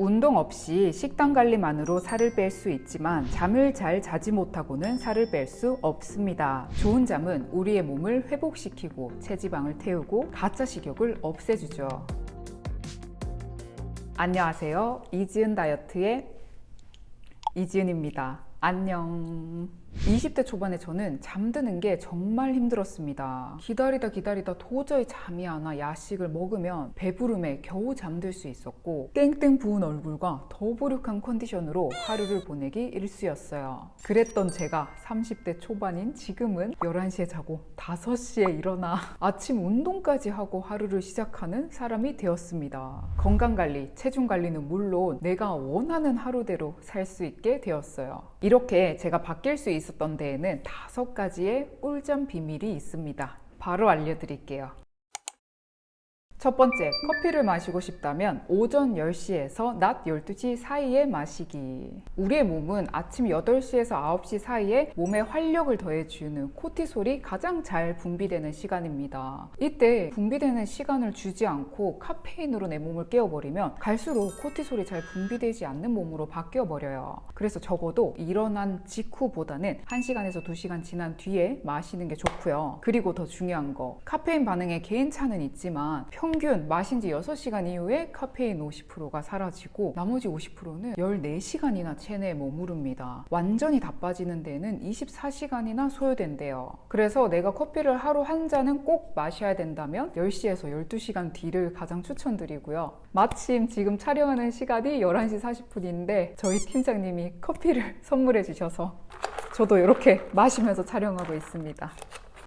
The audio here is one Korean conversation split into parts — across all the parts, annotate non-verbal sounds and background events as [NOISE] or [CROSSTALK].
운동 없이 식단 관리만으로 살을 뺄 수 있지만 잠을 잘 자지 못하고는 살을 뺄 수 없습니다. 좋은 잠은 우리의 몸을 회복시키고 체지방을 태우고 가짜 식욕을 없애주죠. 안녕하세요. 이지은 다이어트의 이지은입니다. 안녕. 20대 초반에 저는 잠드는 게 정말 힘들었습니다. 기다리다 기다리다 도저히 잠이 안 와 야식을 먹으면 배부름에 겨우 잠들 수 있었고 땡땡 부은 얼굴과 더부룩한 컨디션으로 하루를 보내기 일쑤였어요. 그랬던 제가 30대 초반인 지금은 11시에 자고 5시에 일어나 아침 운동까지 하고 하루를 시작하는 사람이 되었습니다. 건강관리, 체중관리는 물론 내가 원하는 하루대로 살 수 있게 되었어요. 이렇게 제가 바뀔 수 있 있었던 데에는 다섯 가지의 꿀잠 비밀이 있습니다. 바로 알려드릴게요. 첫 번째, 커피를 마시고 싶다면 오전 10시에서 낮 12시 사이에 마시기. 우리의 몸은 아침 8시에서 9시 사이에 몸에 활력을 더해주는 코티솔이 가장 잘 분비되는 시간입니다. 이때 분비되는 시간을 주지 않고 카페인으로 내 몸을 깨워버리면 갈수록 코티솔이 잘 분비되지 않는 몸으로 바뀌어버려요. 그래서 적어도 일어난 직후보다는 1시간에서 2시간 지난 뒤에 마시는 게 좋고요. 그리고 더 중요한 거, 카페인 반응에 개인차는 있지만 평 평균 마신 지 6시간 이후에 카페인 50%가 사라지고 나머지 50%는 14시간이나 체내에 머무릅니다. 완전히 다 빠지는 데는 24시간이나 소요된대요. 그래서 내가 커피를 하루 한 잔은 꼭 마셔야 된다면 10시에서 12시간 뒤를 가장 추천드리고요. 마침 지금 촬영하는 시간이 11시 40분인데 저희 팀장님이 커피를 [LAUGHS] 선물해 주셔서 저도 이렇게 마시면서 촬영하고 있습니다.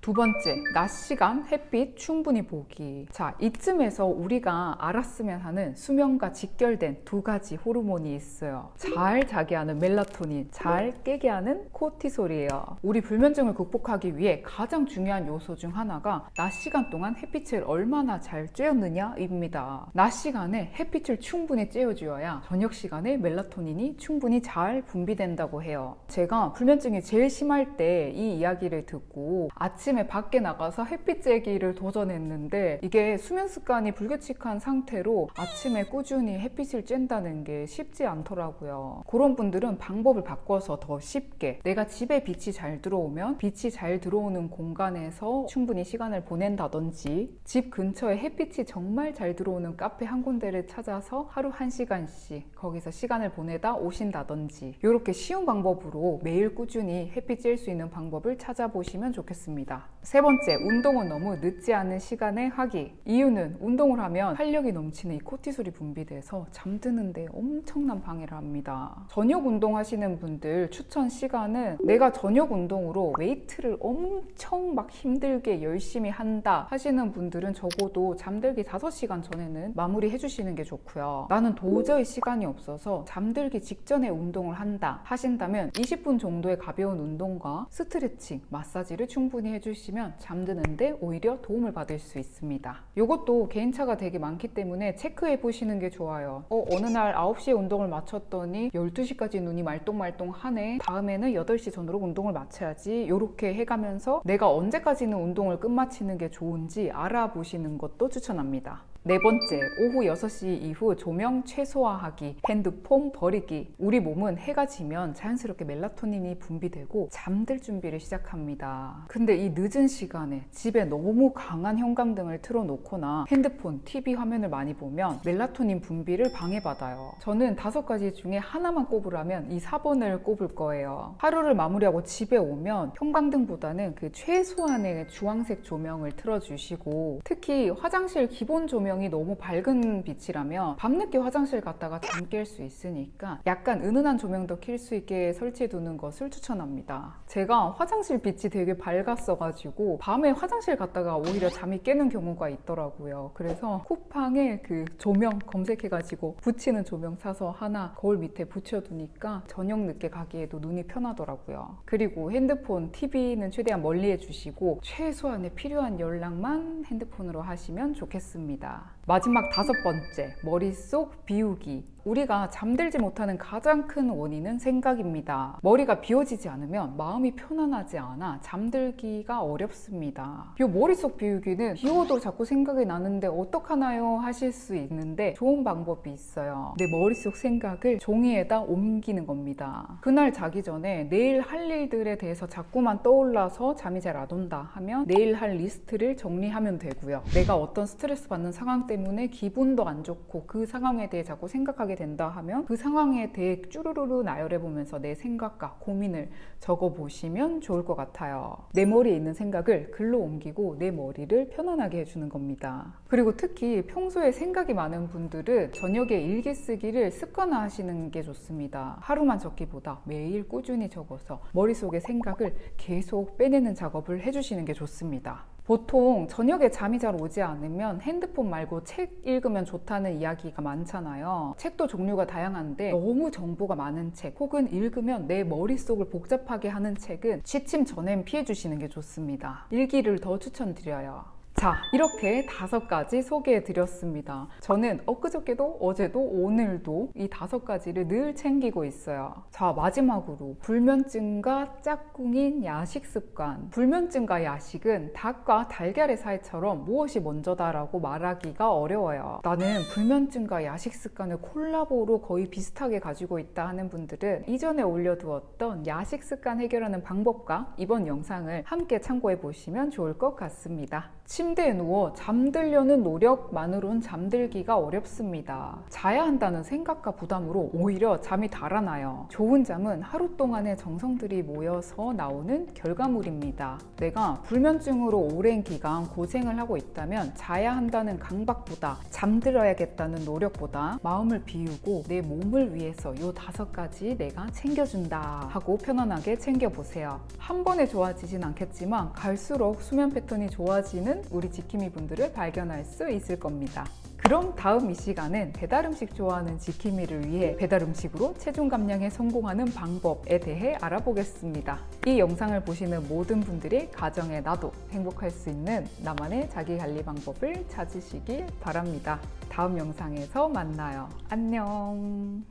두 번째, 낮 시간 햇빛 충분히 보기. 자, 이쯤에서 우리가 알았으면 하는 수면과 직결된 두 가지 호르몬이 있어요. 잘 자게 하는 멜라토닌, 잘 깨게 하는 코티솔이에요. 우리 불면증을 극복하기 위해 가장 중요한 요소 중 하나가 낮 시간 동안 햇빛을 얼마나 잘 쬐었느냐입니다. 낮 시간에 햇빛을 충분히 쬐어주어야 저녁 시간에 멜라토닌이 충분히 잘 분비된다고 해요. 제가 불면증이 제일 심할 때 이 이야기를 듣고 아침 아침에 밖에 나가서 햇빛 쬐기를 도전했는데 이게 수면 습관이 불규칙한 상태로 아침에 꾸준히 햇빛을 쬐다는 게 쉽지 않더라고요. 그런 분들은 방법을 바꿔서 더 쉽게 내가 집에 빛이 잘 들어오면 빛이 잘 들어오는 공간에서 충분히 시간을 보낸다든지 집 근처에 햇빛이 정말 잘 들어오는 카페 한 군데를 찾아서 하루 한 시간씩 거기서 시간을 보내다 오신다든지 이렇게 쉬운 방법으로 매일 꾸준히 햇빛 쬐일 수 있는 방법을 찾아보시면 좋겠습니다. 세 번째, 운동은 너무 늦지 않은 시간에 하기. 이유는 운동을 하면 활력이 넘치는 이 코티솔이 분비돼서 잠드는데 엄청난 방해를 합니다. 저녁 운동하시는 분들 추천 시간은 내가 저녁 운동으로 웨이트를 엄청 막 힘들게 열심히 한다 하시는 분들은 적어도 잠들기 5시간 전에는 마무리 해주시는 게 좋고요. 나는 도저히 시간이 없어서 잠들기 직전에 운동을 한다 하신다면 20분 정도의 가벼운 운동과 스트레칭, 마사지를 충분히 해주시면 해주시면 잠드는데 오히려 도움을 받을 수 있습니다. 이것도 개인차가 되게 많기 때문에 체크해 보시는 게 좋아요. 어, 어느 날 9시에 운동을 마쳤더니 12시까지 눈이 말똥말똥 하네. 다음에는 8시 전으로 운동을 마쳐야지. 이렇게 해가면서 내가 언제까지는 운동을 끝마치는 게 좋은지 알아보시는 것도 추천합니다. 네 번째, 오후 6시 이후 조명 최소화하기, 핸드폰 버리기. 우리 몸은 해가 지면 자연스럽게 멜라토닌이 분비되고 잠들 준비를 시작합니다. 근데 이 늦은 시간에 집에 너무 강한 형광등을 틀어놓거나 핸드폰, TV 화면을 많이 보면 멜라토닌 분비를 방해받아요. 저는 다섯 가지 중에 하나만 꼽으라면 이 4번을 꼽을 거예요. 하루를 마무리하고 집에 오면 형광등보다는 그 최소한의 주황색 조명을 틀어주시고 특히 화장실 기본 조명 조명이 너무 밝은 빛이라면 밤늦게 화장실 갔다가 잠 깰 수 있으니까 약간 은은한 조명도 킬 수 있게 설치해 두는 것을 추천합니다. 제가 화장실 빛이 되게 밝았어 가지고 밤에 화장실 갔다가 오히려 잠이 깨는 경우가 있더라고요. 그래서 쿠팡에 그 조명 검색해 가지고 붙이는 조명 사서 하나 거울 밑에 붙여두니까 저녁 늦게 가기에도 눈이 편하더라고요. 그리고 핸드폰, TV는 최대한 멀리 해주시고 최소한의 필요한 연락만 핸드폰으로 하시면 좋겠습니다 마지막 다섯 번째, 머릿속 비우기. 우리가 잠들지 못하는 가장 큰 원인은 생각입니다. 머리가 비워지지 않으면 마음이 편안하지 않아 잠들기가 어렵습니다. 이 머릿속 비우기는 비워도 자꾸 생각이 나는데 어떡하나요? 하실 수 있는데 좋은 방법이 있어요. 내 머릿속 생각을 종이에다 옮기는 겁니다. 그날 자기 전에 내일 할 일들에 대해서 자꾸만 떠올라서 잠이 잘 안 온다 하면 내일 할 리스트를 정리하면 되고요. 내가 어떤 스트레스 받는 상황 때문에 기분도 안 좋고 그 상황에 대해 자꾸 생각하게 된다 하면 그 상황에 대해 쭈루루루 나열해 보면서 내 생각과 고민을 적어 보시면 좋을 것 같아요. 내 머리에 있는 생각을 글로 옮기고 내 머리를 편안하게 해주는 겁니다. 그리고 특히 평소에 생각이 많은 분들은 저녁에 일기 쓰기를 습관화 하시는 게 좋습니다. 하루만 적기보다 매일 꾸준히 적어서 머릿속의 생각을 계속 빼내는 작업을 해주시는 게 좋습니다. 보통 저녁에 잠이 잘 오지 않으면 핸드폰 말고 책 읽으면 좋다는 이야기가 많잖아요. 책도 종류가 다양한데 너무 정보가 많은 책 혹은 읽으면 내 머릿속을 복잡하게 하는 책은 취침 전엔 피해 주시는 게 좋습니다. 일기를 더 추천드려요. 자, 이렇게 다섯 가지 소개해 드렸습니다. 저는 엊그저께도 어제도 오늘도 이 다섯 가지를 늘 챙기고 있어요. 자, 마지막으로 불면증과 짝꿍인 야식 습관. 불면증과 야식은 닭과 달걀의 사이처럼 무엇이 먼저다라고 말하기가 어려워요. 나는 불면증과 야식 습관을 콜라보로 거의 비슷하게 가지고 있다 하는 분들은 이전에 올려두었던 야식 습관 해결하는 방법과 이번 영상을 함께 참고해 보시면 좋을 것 같습니다. 침대에 누워 잠들려는 노력만으론 잠들기가 어렵습니다. 자야 한다는 생각과 부담으로 오히려 잠이 달아나요. 좋은 잠은 하루 동안의 정성들이 모여서 나오는 결과물입니다. 내가 불면증으로 오랜 기간 고생을 하고 있다면 자야 한다는 강박보다 잠들어야겠다는 노력보다 마음을 비우고 내 몸을 위해서 요 다섯 가지 내가 챙겨준다 하고 편안하게 챙겨보세요. 한 번에 좋아지진 않겠지만 갈수록 수면 패턴이 좋아지 는 우리 지킴이 분들을 발견할 수 있을 겁니다. 그럼 다음 이 시간은 배달 음식 좋아하는 지킴이를 위해 배달 음식으로 체중 감량에 성공하는 방법에 대해 알아보겠습니다. 이 영상을 보시는 모든 분들이 가정에 나도 행복할 수 있는 나만의 자기 관리 방법을 찾으시길 바랍니다. 다음 영상에서 만나요. 안녕.